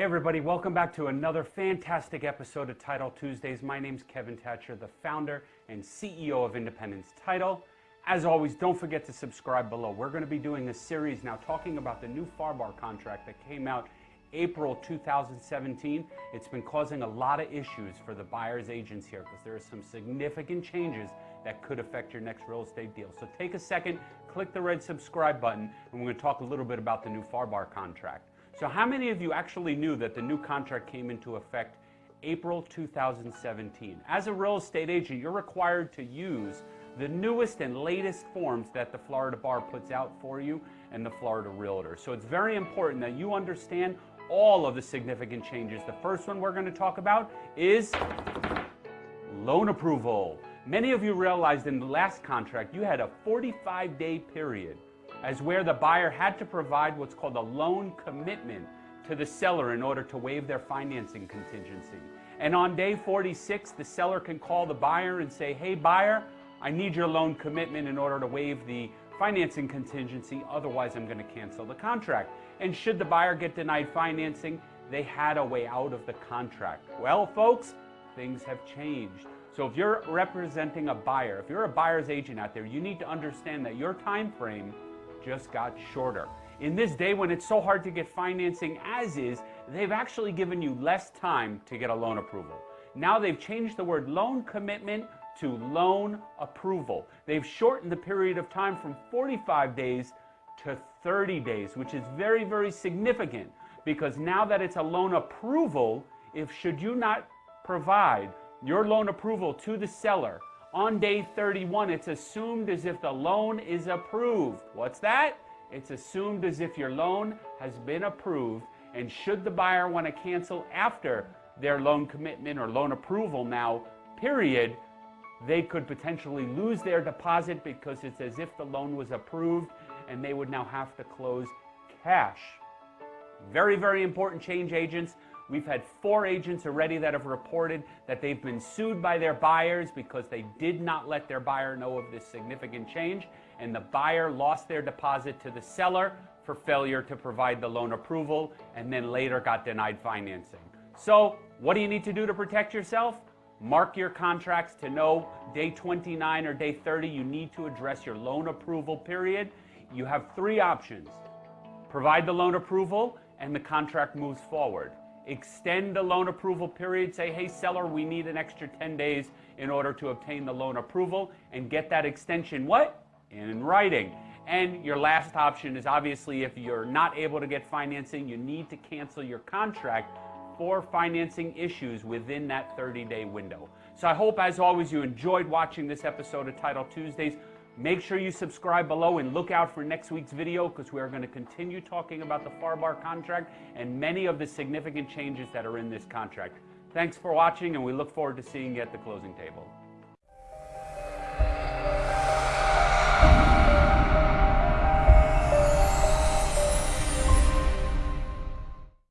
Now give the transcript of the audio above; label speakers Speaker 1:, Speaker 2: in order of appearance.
Speaker 1: everybody. Welcome back to another fantastic episode of Title Tuesdays. My name's Kevin Thatcher, the founder and CEO of Independence Title. As always, don't forget to subscribe below. We're going to be doing a series now talking about the new FARBAR contract that came out April 2017. It's been causing a lot of issues for the buyer's agents here because there are some significant changes that could affect your next real estate deal. So take a second, click the red subscribe button, and we're going to talk a little bit about the new FARBAR contract. So how many of you actually knew that the new contract came into effect April 2017? As a real estate agent, you're required to use the newest and latest forms that the Florida Bar puts out for you and the Florida Realtor. So it's very important that you understand all of the significant changes. The first one we're going to talk about is loan approval. Many of you realized in the last contract you had a 45 day period as where the buyer had to provide what's called a loan commitment to the seller in order to waive their financing contingency. And on day 46, the seller can call the buyer and say, hey buyer, I need your loan commitment in order to waive the financing contingency, otherwise I'm gonna cancel the contract. And should the buyer get denied financing, they had a way out of the contract. Well, folks, things have changed. So if you're representing a buyer, if you're a buyer's agent out there, you need to understand that your time frame just got shorter. In this day when it's so hard to get financing as is, they've actually given you less time to get a loan approval. Now they've changed the word loan commitment to loan approval. They've shortened the period of time from 45 days to 30 days, which is very, very significant because now that it's a loan approval, if should you not provide your loan approval to the seller on day 31, it's assumed as if the loan is approved. What's that? It's assumed as if your loan has been approved. And should the buyer want to cancel after their loan commitment or loan approval now, period, they could potentially lose their deposit because it's as if the loan was approved and they would now have to close cash. Very, very important change agents. We've had four agents already that have reported that they've been sued by their buyers because they did not let their buyer know of this significant change, and the buyer lost their deposit to the seller for failure to provide the loan approval and then later got denied financing. So, what do you need to do to protect yourself? Mark your contracts to know day 29 or day 30 you need to address your loan approval period. You have three options. Provide the loan approval and the contract moves forward extend the loan approval period, say, hey, seller, we need an extra 10 days in order to obtain the loan approval and get that extension, what? In writing. And your last option is obviously if you're not able to get financing, you need to cancel your contract for financing issues within that 30-day window. So I hope, as always, you enjoyed watching this episode of Title Tuesdays. Make sure you subscribe below and look out for next week's video because we are going to continue talking about the FARBAR contract and many of the significant changes that are in this contract. Thanks for watching and we look forward to seeing you at the closing table.